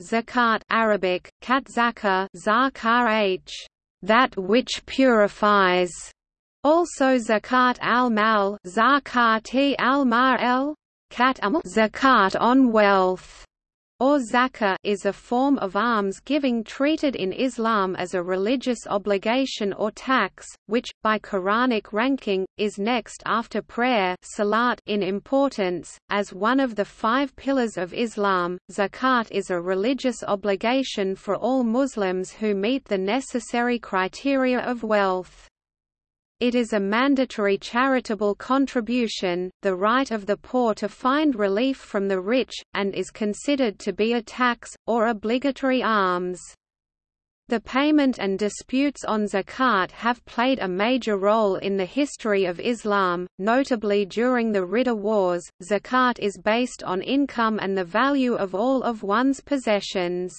zakat Arabic, kat zakah h, that which purifies, also zakat al-mal zakat al-mal, kat zakat on wealth or zakah is a form of alms-giving treated in Islam as a religious obligation or tax, which, by Quranic ranking, is next after prayer salat in importance. As one of the five pillars of Islam, zakat is a religious obligation for all Muslims who meet the necessary criteria of wealth. It is a mandatory charitable contribution, the right of the poor to find relief from the rich, and is considered to be a tax, or obligatory alms. The payment and disputes on zakat have played a major role in the history of Islam, notably during the Ridda Wars. Zakat is based on income and the value of all of one's possessions.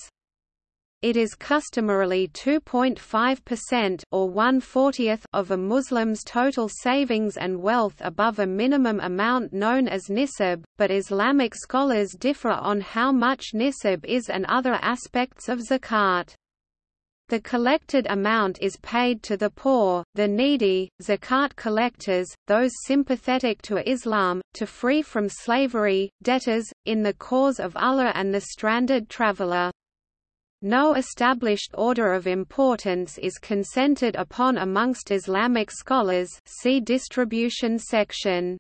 It is customarily 2.5% or 1/40th of a Muslim's total savings and wealth above a minimum amount known as nisab, but Islamic scholars differ on how much nisab is and other aspects of zakat. The collected amount is paid to the poor, the needy, zakat collectors, those sympathetic to Islam, to free from slavery, debtors, in the cause of Allah and the stranded traveler. No established order of importance is consented upon amongst Islamic scholars see distribution section.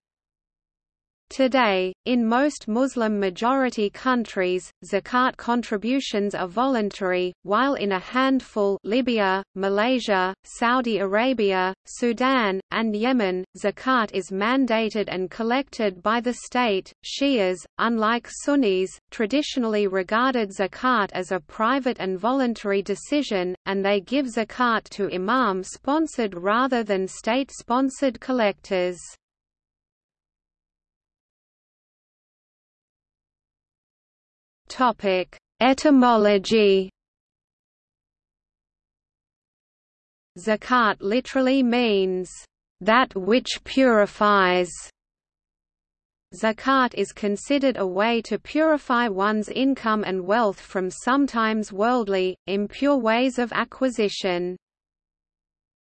Today, in most Muslim-majority countries, zakat contributions are voluntary, while in a handful Libya, Malaysia, Saudi Arabia, Sudan, and Yemen, zakat is mandated and collected by the state. Shias, unlike Sunnis, traditionally regarded zakat as a private and voluntary decision, and they give zakat to imam-sponsored rather than state-sponsored collectors. Topic: Etymology. Zakat literally means that which purifies. Zakat is considered a way to purify one's income and wealth from sometimes worldly, impure ways of acquisition.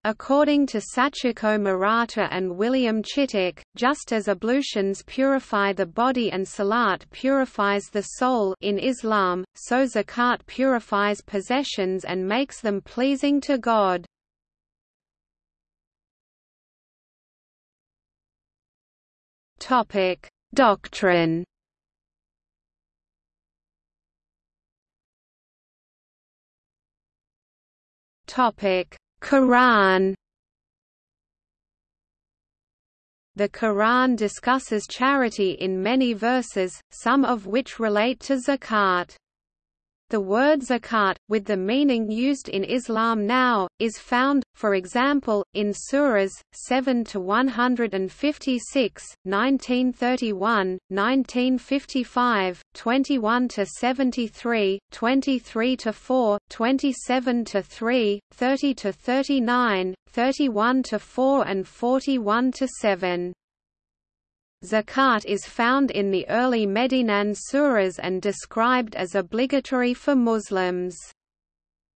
According to Sachiko Murata and William Chittick, just as ablutions purify the body and salat purifies the soul in Islam, so zakat purifies possessions and makes them pleasing to God. Doctrine. Topic: Quran The Quran discusses charity in many verses, some of which relate to zakat. The word zakat, with the meaning used in Islam now, is found, for example, in Surahs 7 to 156, 1931, 1955, 21 to 73, 23 to 4, 27 to 3, 30 to 39, 31 to 4 and 41 to 7. Zakat is found in the early Medinan surahs and described as obligatory for Muslims.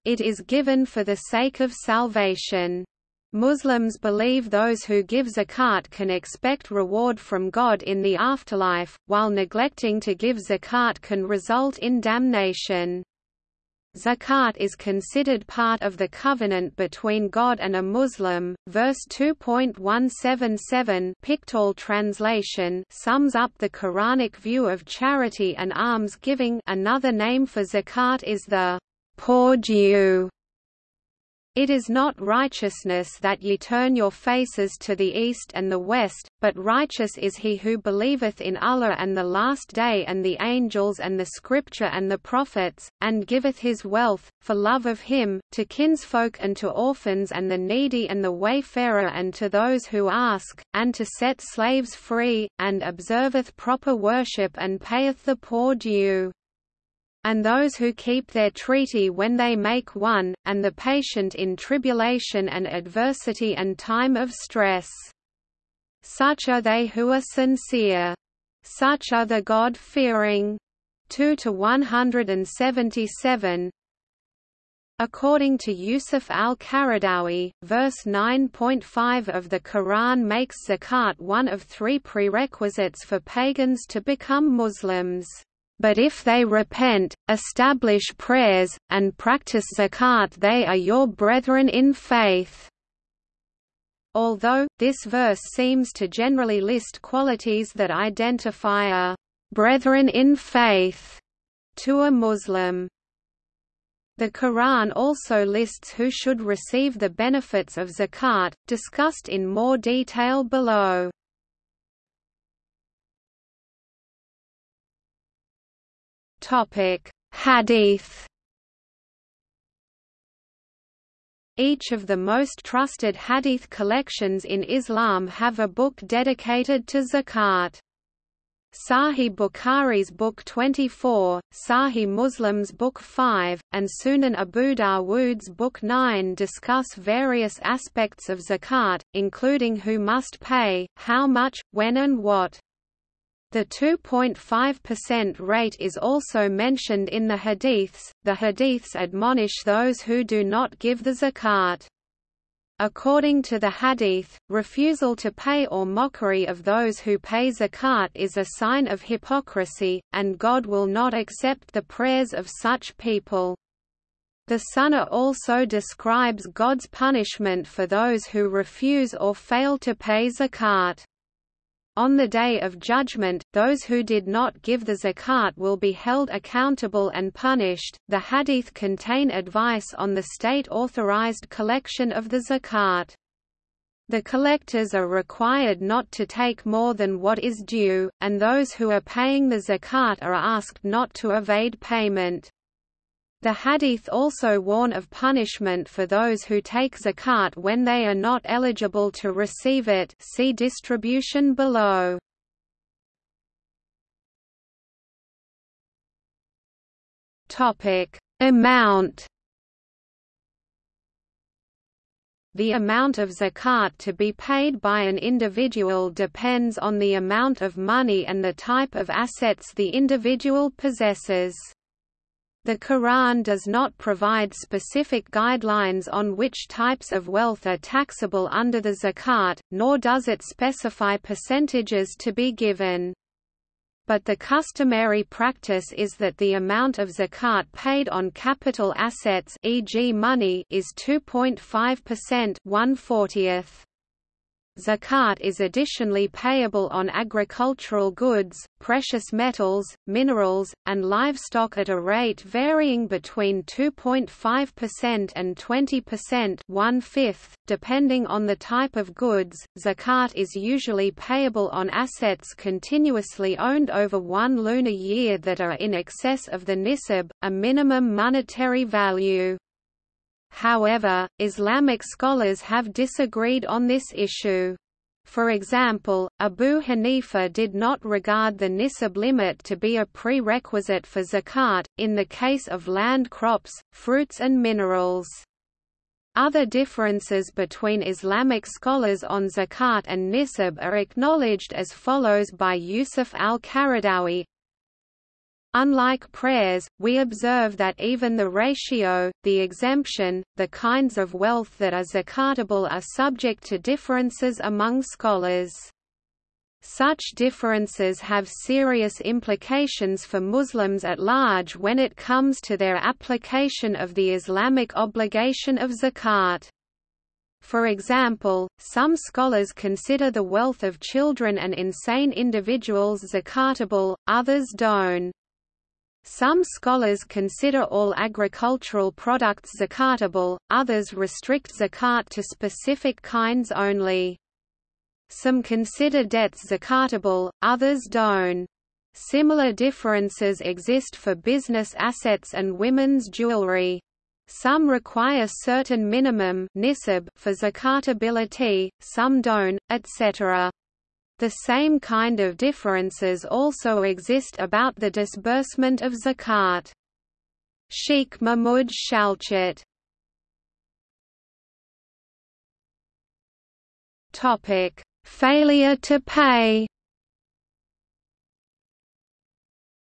It is given for the sake of salvation. Muslims believe those who give zakat can expect reward from God in the afterlife, while neglecting to give zakat can result in damnation. Zakat is considered part of the covenant between God and a Muslim. Verse 2.177 Pickthall translation sums up the Quranic view of charity and alms giving. Another name for zakat is the poor due it is not righteousness that ye turn your faces to the east and the west, but righteous is he who believeth in Allah and the last day and the angels and the scripture and the prophets, and giveth his wealth, for love of him, to kinsfolk and to orphans and the needy and the wayfarer and to those who ask, and to set slaves free, and observeth proper worship and payeth the poor due and those who keep their treaty when they make one, and the patient in tribulation and adversity and time of stress. Such are they who are sincere. Such are the God-fearing. 2 to 177. According to Yusuf al-Qaradawi, verse 9.5 of the Quran makes zakat one of three prerequisites for pagans to become Muslims. But if they repent, establish prayers, and practice zakat they are your brethren in faith. Although, this verse seems to generally list qualities that identify a brethren in faith to a Muslim. The Quran also lists who should receive the benefits of zakat, discussed in more detail below. Topic: Hadith. Each of the most trusted hadith collections in Islam have a book dedicated to zakat. Sahih Bukhari's Book 24, Sahih Muslim's Book 5, and Sunan Abu Dawood's Book 9 discuss various aspects of zakat, including who must pay, how much, when and what. The 2.5% rate is also mentioned in the hadiths. The hadiths admonish those who do not give the zakat. According to the hadith, refusal to pay or mockery of those who pay zakat is a sign of hypocrisy, and God will not accept the prayers of such people. The Sunnah also describes God's punishment for those who refuse or fail to pay zakat. On the Day of Judgment, those who did not give the zakat will be held accountable and punished. The hadith contain advice on the state authorized collection of the zakat. The collectors are required not to take more than what is due, and those who are paying the zakat are asked not to evade payment. The hadith also warn of punishment for those who take zakat when they are not eligible to receive it see distribution below. Amount The amount of zakat to be paid by an individual depends on the amount of money and the type of assets the individual possesses. The Quran does not provide specific guidelines on which types of wealth are taxable under the zakat, nor does it specify percentages to be given. But the customary practice is that the amount of zakat paid on capital assets e.g. money is 2.5% 1/40th. Zakat is additionally payable on agricultural goods, precious metals, minerals, and livestock at a rate varying between 2.5% and 20% one-fifth, depending on the type of goods. Zakat is usually payable on assets continuously owned over one lunar year that are in excess of the nisab, a minimum monetary value. However, Islamic scholars have disagreed on this issue. For example, Abu Hanifa did not regard the nisab limit to be a prerequisite for zakat, in the case of land crops, fruits and minerals. Other differences between Islamic scholars on zakat and nisab are acknowledged as follows by Yusuf al-Qaradawi, Unlike prayers, we observe that even the ratio, the exemption, the kinds of wealth that are zakatable are subject to differences among scholars. Such differences have serious implications for Muslims at large when it comes to their application of the Islamic obligation of zakat. For example, some scholars consider the wealth of children and insane individuals zakatable, others don't. Some scholars consider all agricultural products zakatable, others restrict zakat to specific kinds only. Some consider debts zakatable, others don't. Similar differences exist for business assets and women's jewelry. Some require certain minimum nisab for zakatability, some don't, etc. The same kind of differences also exist about the disbursement of zakat. Sheikh Mahmud Shaltut Topic: Failure to pay.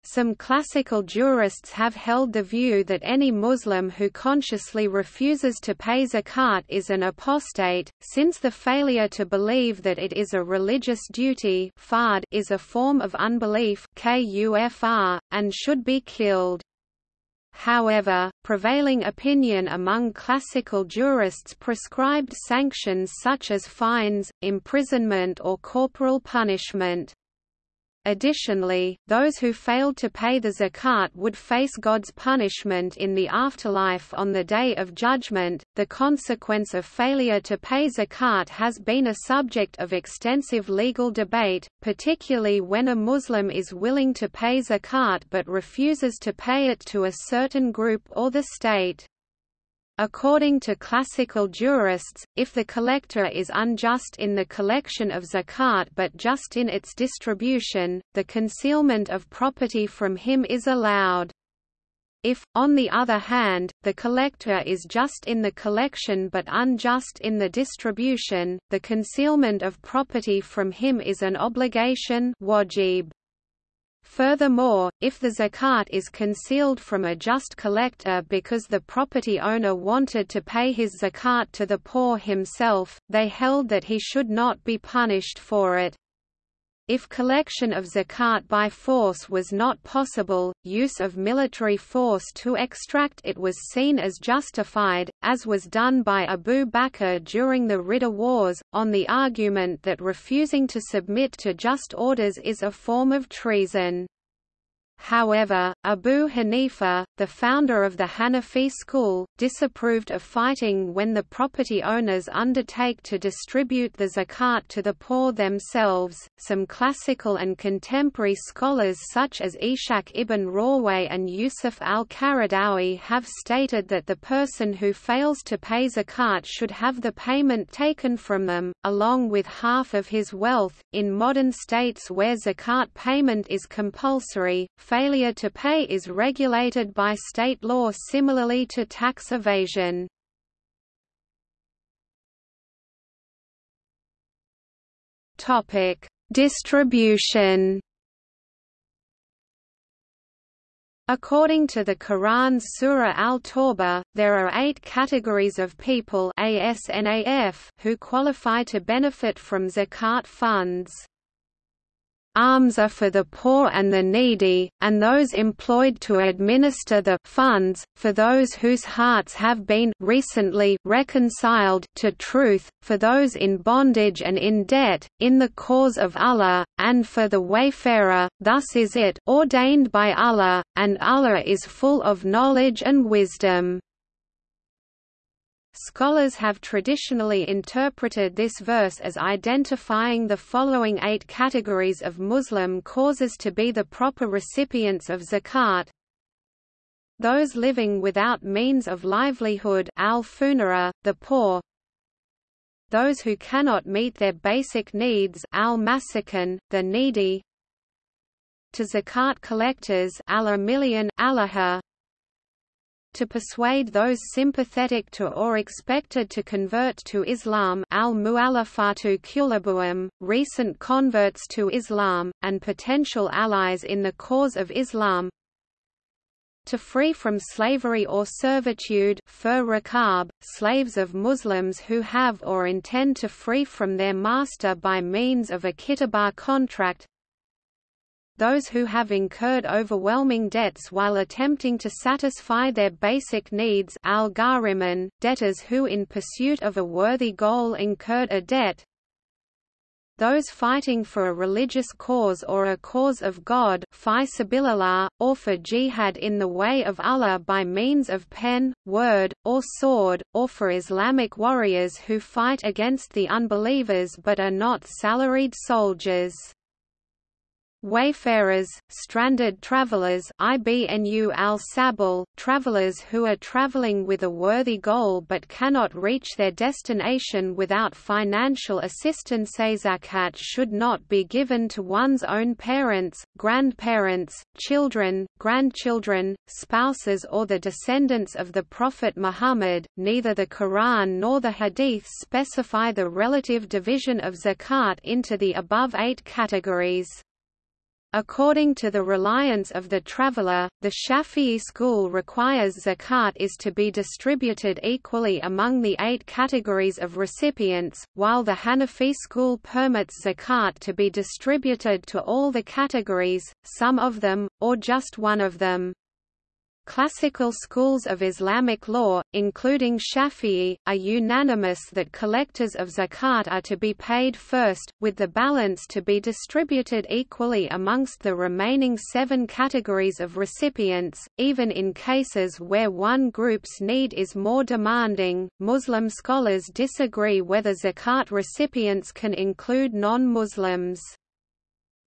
Some classical jurists have held the view that any Muslim who consciously refuses to pay zakat is an apostate, since the failure to believe that it is a religious duty is a form of unbelief and should be killed. However, prevailing opinion among classical jurists prescribed sanctions such as fines, imprisonment or corporal punishment. Additionally, those who failed to pay the zakat would face God's punishment in the afterlife on the Day of Judgment. The consequence of failure to pay zakat has been a subject of extensive legal debate, particularly when a Muslim is willing to pay zakat but refuses to pay it to a certain group or the state. According to classical jurists, if the collector is unjust in the collection of zakat but just in its distribution, the concealment of property from him is allowed. If, on the other hand, the collector is just in the collection but unjust in the distribution, the concealment of property from him is an obligation wajib. Furthermore, if the zakat is concealed from a just collector because the property owner wanted to pay his zakat to the poor himself, they held that he should not be punished for it. If collection of zakat by force was not possible, use of military force to extract it was seen as justified, as was done by Abu Bakr during the Ridda Wars, on the argument that refusing to submit to just orders is a form of treason. However, Abu Hanifa, the founder of the Hanafi school, disapproved of fighting when the property owners undertake to distribute the zakat to the poor themselves. Some classical and contemporary scholars such as Ishaq ibn Rahwayh and Yusuf al-Qaradawi have stated that the person who fails to pay zakat should have the payment taken from them, along with half of his wealth. In modern states where zakat payment is compulsory, failure to pay is regulated by state law similarly to tax evasion. Topic: Distribution. According to the Quran's Surah Al-Tawbah, there are eight categories of people who qualify to benefit from zakat funds alms are for the poor and the needy, and those employed to administer the funds, for those whose hearts have been recently reconciled to truth, for those in bondage and in debt, in the cause of Allah, and for the wayfarer, thus is it ordained by Allah, and Allah is full of knowledge and wisdom. Scholars have traditionally interpreted this verse as identifying the following eight categories of Muslim causes to be the proper recipients of zakat. Those living without means of livelihood al-fuqara, the poor, those who cannot meet their basic needs al-masakin, the needy, to zakat collectors al-million, allaha, to persuade those sympathetic to or expected to convert to Islam al recent converts to Islam, and potential allies in the cause of Islam. To free from slavery or servitude rakab, slaves of Muslims who have or intend to free from their master by means of a kitabah contract those who have incurred overwhelming debts while attempting to satisfy their basic needs al debtors who in pursuit of a worthy goal incurred a debt those fighting for a religious cause or a cause of God or for jihad in the way of Allah by means of pen, word, or sword, or for Islamic warriors who fight against the unbelievers but are not salaried soldiers. Wayfarers, stranded travelers IBNU al travelers who are traveling with a worthy goal but cannot reach their destination without financial assistance zakat should not be given to one's own parents, grandparents, children, grandchildren, spouses or the descendants of the Prophet Muhammad. Neither the Quran nor the Hadith specify the relative division of zakat into the above eight categories. According to the Reliance of the Traveller, the Shafi'i school requires zakat is to be distributed equally among the eight categories of recipients, while the Hanafi school permits zakat to be distributed to all the categories, some of them, or just one of them. Classical schools of Islamic law, including Shafi'i, are unanimous that collectors of zakat are to be paid first, with the balance to be distributed equally amongst the remaining seven categories of recipients, even in cases where one group's need is more demanding. Muslim scholars disagree whether zakat recipients can include non-Muslims.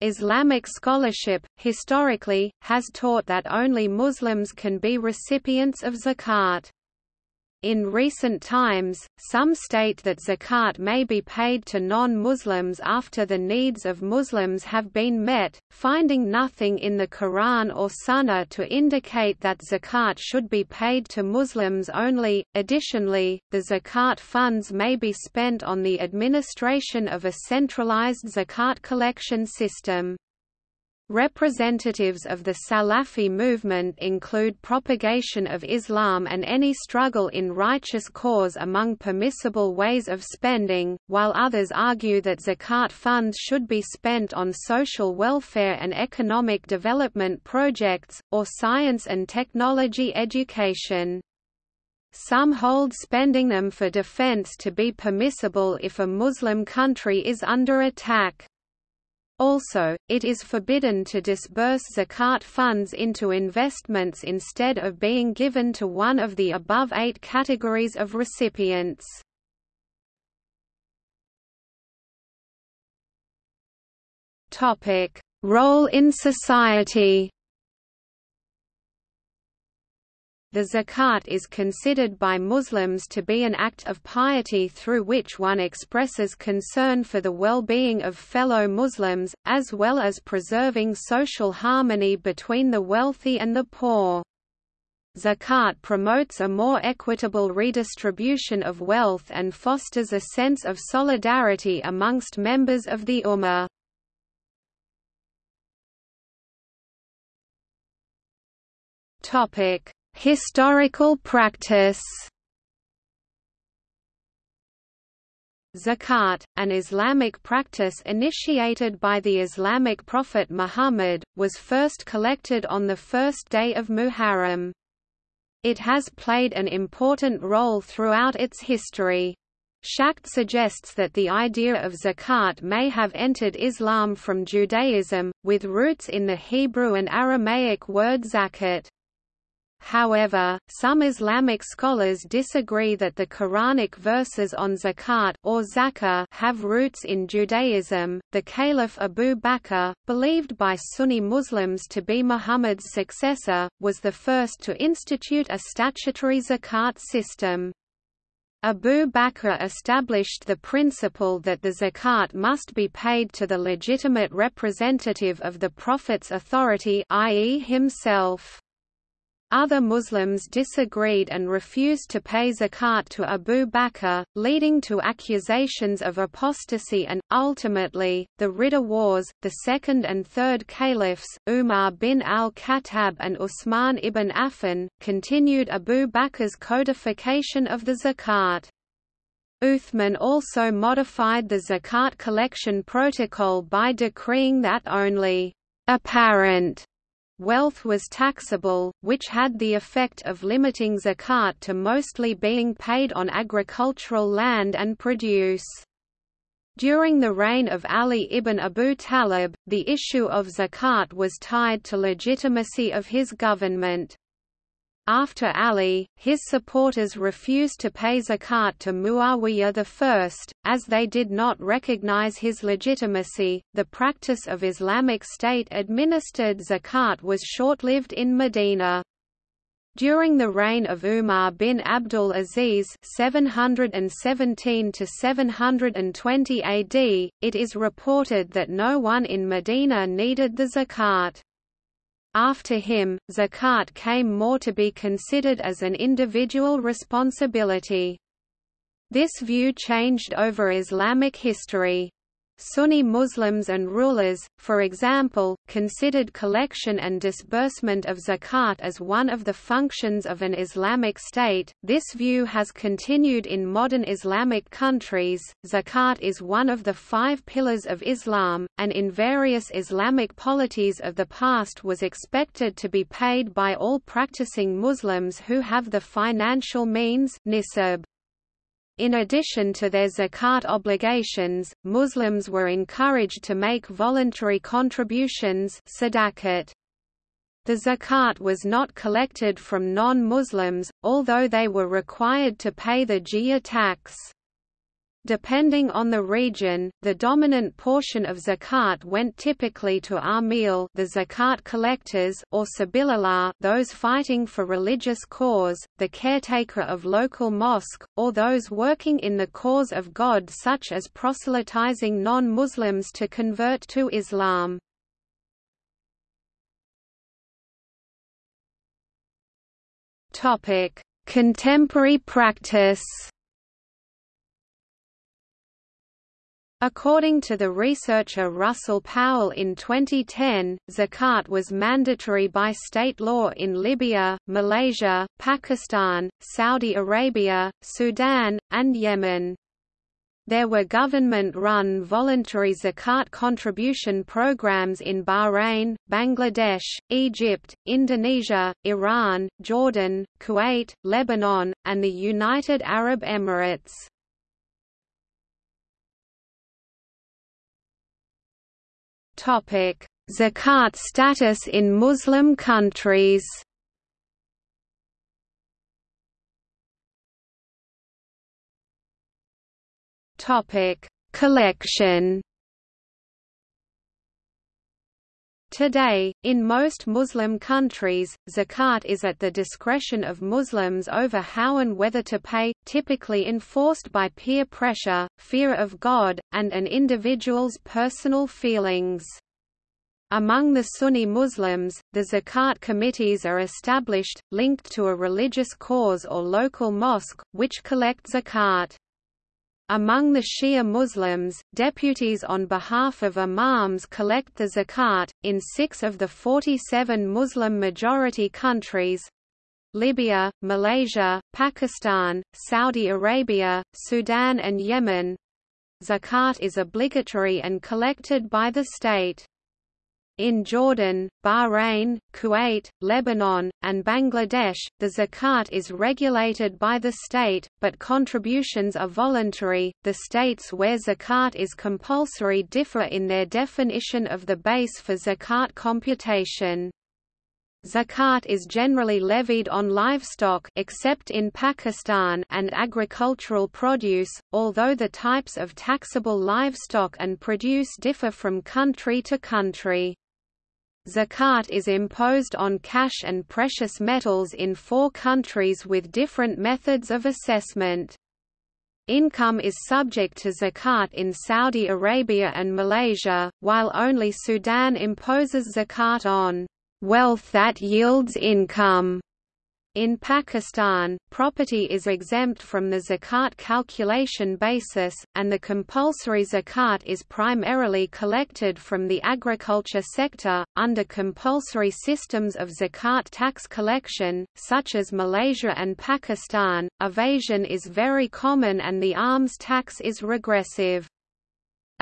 Islamic scholarship, historically, has taught that only Muslims can be recipients of zakat. In recent times, some state that zakat may be paid to non-Muslims after the needs of Muslims have been met, finding nothing in the Quran or Sunnah to indicate that zakat should be paid to Muslims only. Additionally, the zakat funds may be spent on the administration of a centralized zakat collection system. Representatives of the Salafi movement include propagation of Islam and any struggle in righteous cause among permissible ways of spending, while others argue that zakat funds should be spent on social welfare and economic development projects, or science and technology education. Some hold spending them for defense to be permissible if a Muslim country is under attack. Also, it is forbidden to disburse zakat funds into investments instead of being given to one of the above eight categories of recipients. Role in society The zakat is considered by Muslims to be an act of piety through which one expresses concern for the well-being of fellow Muslims, as well as preserving social harmony between the wealthy and the poor. Zakat promotes a more equitable redistribution of wealth and fosters a sense of solidarity amongst members of the Ummah. Topic Historical practice Zakat, an Islamic practice initiated by the Islamic prophet Muhammad, was first collected on the first day of Muharram. It has played an important role throughout its history. Schacht suggests that the idea of zakat may have entered Islam from Judaism, with roots in the Hebrew and Aramaic word zakat. However, some Islamic scholars disagree that the Quranic verses on zakat or zakah have roots in Judaism. The Caliph Abu Bakr, believed by Sunni Muslims to be Muhammad's successor, was the first to institute a statutory zakat system. Abu Bakr established the principle that the zakat must be paid to the legitimate representative of the Prophet's authority i.e. himself. Other Muslims disagreed and refused to pay zakat to Abu Bakr, leading to accusations of apostasy and, ultimately, the Ridda Wars. The second and third caliphs, Umar bin al-Khattab and Uthman ibn Affan, continued Abu Bakr's codification of the zakat. Uthman also modified the zakat collection protocol by decreeing that only apparent Wealth was taxable, which had the effect of limiting zakat to mostly being paid on agricultural land and produce. During the reign of Ali ibn Abu Talib, the issue of zakat was tied to legitimacy of his government. After Ali, his supporters refused to pay zakat to Muawiyah I, as they did not recognize his legitimacy. The practice of Islamic State administered zakat was short lived in Medina. During the reign of Umar bin Abdul Aziz 717 720 AD, it is reported that no one in Medina needed the zakat. After him, zakat came more to be considered as an individual responsibility. This view changed over Islamic history. Sunni Muslims and rulers, for example, considered collection and disbursement of zakat as one of the functions of an Islamic state. This view has continued in modern Islamic countries. Zakat is one of the five pillars of Islam, and in various Islamic polities of the past was expected to be paid by all practicing Muslims who have the financial means nisab. In addition to their zakat obligations, Muslims were encouraged to make voluntary contributions sadaqat. The zakat was not collected from non-Muslims, although they were required to pay the jizya tax. Depending on the region, the dominant portion of zakat went typically to amil the zakat collectors or sabilillah those fighting for religious cause, the caretaker of local mosque, or those working in the cause of God such as proselytizing non-Muslims to convert to Islam. Contemporary practice According to the researcher Russell Powell in 2010, zakat was mandatory by state law in Libya, Malaysia, Pakistan, Saudi Arabia, Sudan, and Yemen. There were government-run voluntary zakat contribution programs in Bahrain, Bangladesh, Egypt, Indonesia, Iran, Jordan, Kuwait, Lebanon, and the United Arab Emirates. Zakat status in Muslim countries. Topic: Collection. Today, in most Muslim countries, zakat is at the discretion of Muslims over how and whether to pay, typically enforced by peer pressure, fear of God, and an individual's personal feelings. Among the Sunni Muslims, the zakat committees are established, linked to a religious cause or local mosque, which collect zakat. Among the Shia Muslims, deputies on behalf of imams collect the zakat. In six of the 47 Muslim majority countries Libya, Malaysia, Pakistan, Saudi Arabia, Sudan, and Yemen zakat is obligatory and collected by the state. In Jordan, Bahrain, Kuwait, Lebanon, and Bangladesh, the zakat is regulated by the state, but contributions are voluntary. The states where zakat is compulsory differ in their definition of the base for zakat computation. Zakat is generally levied on livestock except in Pakistan and agricultural produce, although the types of taxable livestock and produce differ from country to country. Zakat is imposed on cash and precious metals in four countries with different methods of assessment. Income is subject to zakat in Saudi Arabia and Malaysia, while only Sudan imposes zakat on wealth that yields income. In Pakistan, property is exempt from the zakat calculation basis, and the compulsory zakat is primarily collected from the agriculture sector. Under compulsory systems of zakat tax collection, such as Malaysia and Pakistan, evasion is very common and the alms tax is regressive.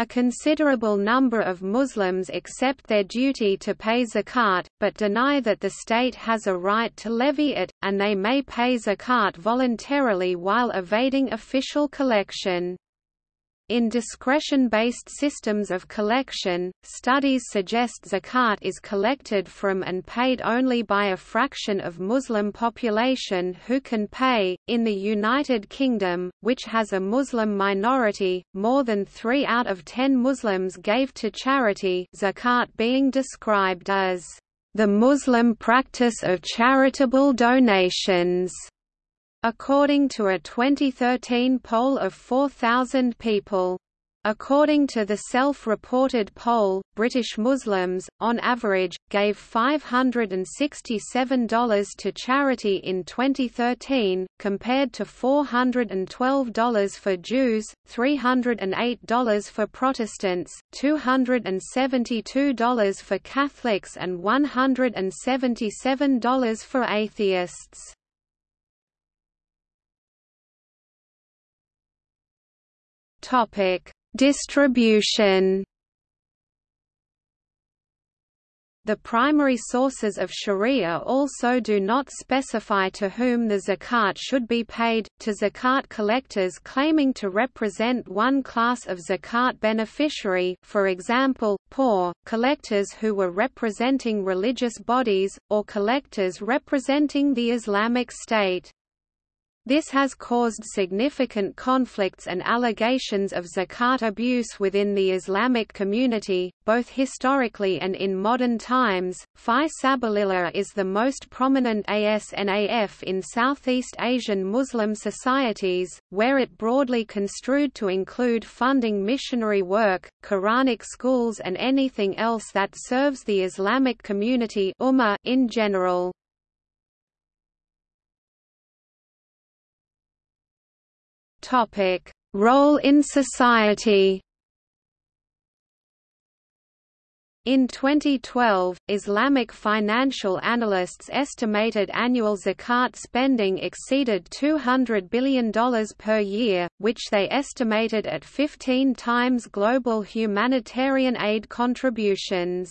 A considerable number of Muslims accept their duty to pay zakat, but deny that the state has a right to levy it, and they may pay zakat voluntarily while evading official collection. In discretion-based systems of collection, studies suggest zakat is collected from and paid only by a fraction of Muslim population who can pay. In the United Kingdom, which has a Muslim minority, more than 3 out of 10 Muslims gave to charity, zakat being described as the Muslim practice of charitable donations. According to a 2013 poll of 4,000 people. According to the self-reported poll, British Muslims, on average, gave $567 to charity in 2013, compared to $412 for Jews, $308 for Protestants, $272 for Catholics and $177 for atheists. Topic Distribution The primary sources of sharia also do not specify to whom the zakat should be paid, to zakat collectors claiming to represent one class of zakat beneficiary for example, poor, collectors who were representing religious bodies, or collectors representing the Islamic State. This has caused significant conflicts and allegations of zakat abuse within the Islamic community, both historically and in modern times. Fi Sabilillah is the most prominent ASNAF in Southeast Asian Muslim societies, where it broadly construed to include funding missionary work, Quranic schools and anything else that serves the Islamic community in general. Topic: Role in society. In 2012, Islamic financial analysts estimated annual zakat spending exceeded $200 billion per year, which they estimated at 15 times global humanitarian aid contributions.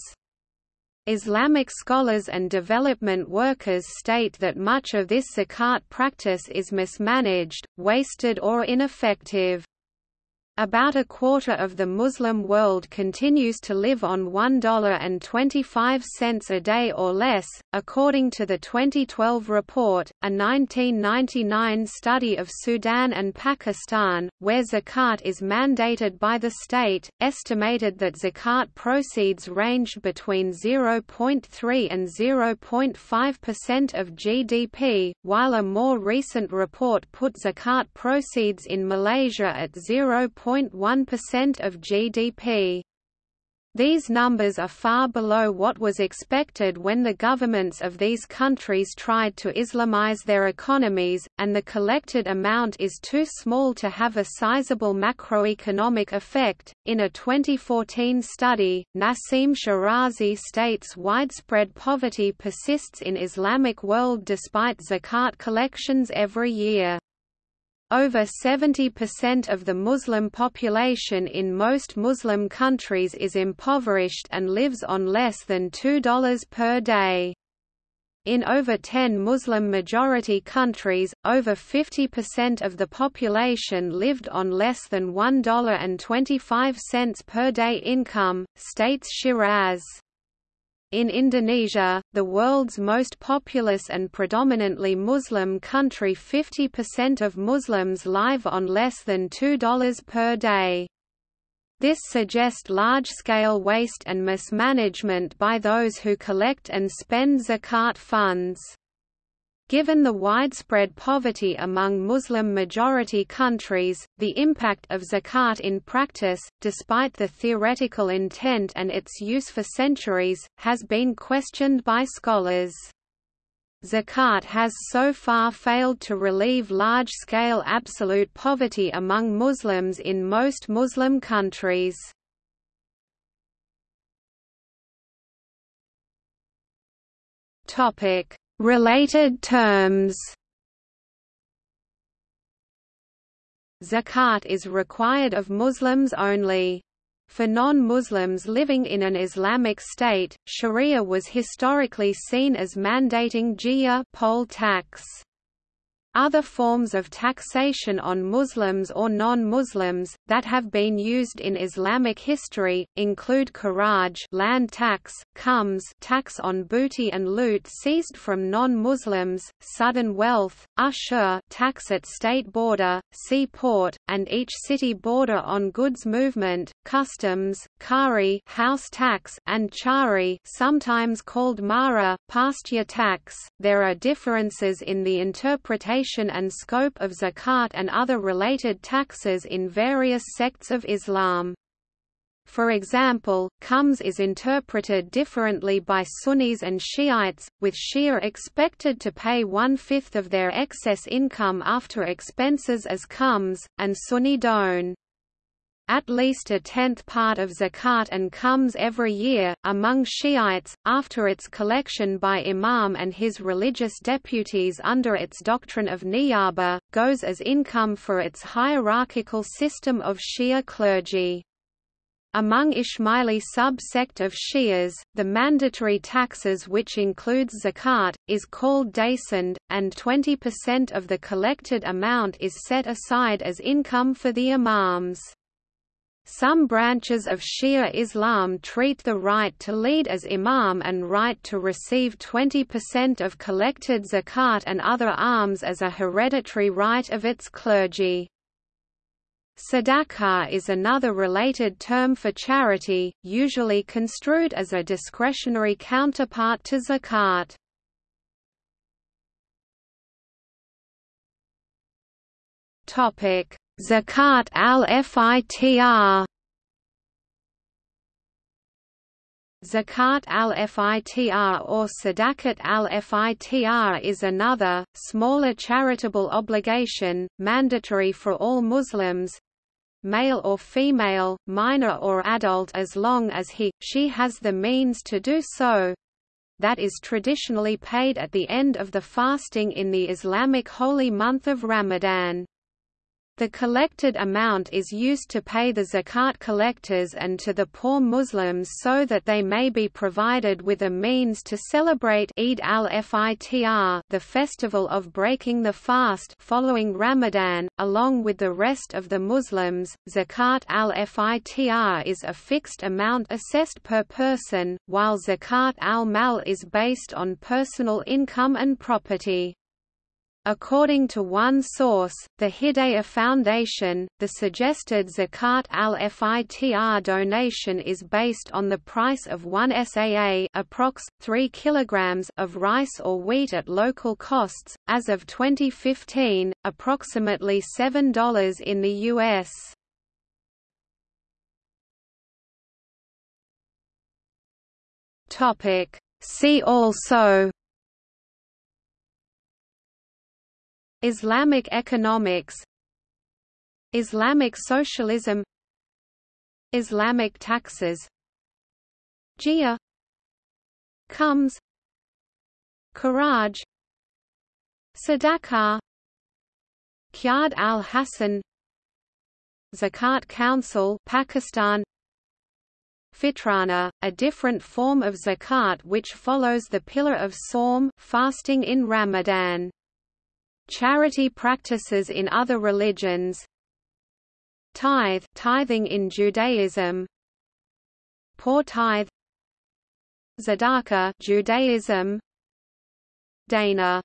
Islamic scholars and development workers state that much of this zakat practice is mismanaged, wasted or ineffective. About a quarter of the Muslim world continues to live on $1.25 a day or less, according to the 2012 report. A 1999 study of Sudan and Pakistan, where zakat is mandated by the state, estimated that zakat proceeds ranged between 0.3 and 0.5% of GDP, while a more recent report put zakat proceeds in Malaysia at 0. 0.1% of GDP. These numbers are far below what was expected when the governments of these countries tried to Islamize their economies, and the collected amount is too small to have a sizable macroeconomic effect. In a 2014 study, Nassim Shirazi states widespread poverty persists in Islamic world despite zakat collections every year. Over 70% of the Muslim population in most Muslim countries is impoverished and lives on less than $2 per day. In over 10 Muslim-majority countries, over 50% of the population lived on less than $1.25 per day income, states Shirazi. In Indonesia, the world's most populous and predominantly Muslim country 50% of Muslims live on less than $2 per day. This suggests large-scale waste and mismanagement by those who collect and spend zakat funds. Given the widespread poverty among Muslim-majority countries, the impact of zakat in practice, despite the theoretical intent and its use for centuries, has been questioned by scholars. Zakat has so far failed to relieve large-scale absolute poverty among Muslims in most Muslim countries. Topic Related terms Zakat is required of Muslims only. For non-Muslims living in an Islamic state, Sharia was historically seen as mandating jizya poll tax. Other forms of taxation on Muslims or non-Muslims, that have been used in Islamic history, include kharaj land tax, khums tax on booty and loot seized from non-Muslims, sudden wealth, ushur tax at state border, sea port, and each city border on goods movement, customs, kari house tax, and chari sometimes called mara pasture tax. There are differences in the interpretation duration and scope of zakat and other related taxes in various sects of Islam. For example, khums is interpreted differently by Sunnis and Shiites, with Shia expected to pay one-fifth of their excess income after expenses as khums, and Sunni don't. At least a tenth part of zakat and comes every year, among Shiites, after its collection by imam and his religious deputies under its doctrine of niyaba, goes as income for its hierarchical system of Shia clergy. Among Ismaili sub-sect of Shias, the mandatory taxes which includes zakat, is called dasond, and 20% of the collected amount is set aside as income for the imams. Some branches of Shia Islam treat the right to lead as imam and right to receive 20% of collected zakat and other alms as a hereditary right of its clergy. Sadaqah is another related term for charity, usually construed as a discretionary counterpart to zakat. Topic: Zakat al-Fitr. Zakat al-Fitr or Sadaqat al-Fitr is another, smaller charitable obligation, mandatory for all Muslims, male or female, minor or adult as long as he, she has the means to do so, that is traditionally paid at the end of the fasting in the Islamic holy month of Ramadan. The collected amount is used to pay the zakat collectors and to the poor Muslims so that they may be provided with a means to celebrate Eid al-Fitr the festival of breaking the fast following Ramadan, along with the rest of the Muslims. Zakat al-Fitr is a fixed amount assessed per person, while Zakat al-Mal is based on personal income and property. According to one source, the Hidayah Foundation, the suggested Zakat al-Fitr donation is based on the price of 1 SAA approx. 3 kilograms of rice or wheat at local costs, as of 2015, approximately $7 in the U.S. See also Islamic economics Islamic socialism Islamic taxes Jizya Khums Kharaj Sadaqah Qard al-Hasan Zakat Council Pakistan Fitrana, a different form of zakat which follows the pillar of Sawm fasting in Ramadan. Charity practices in other religions. Tithe tithing in Judaism. Poor tithe. Tzedakah Judaism. Dana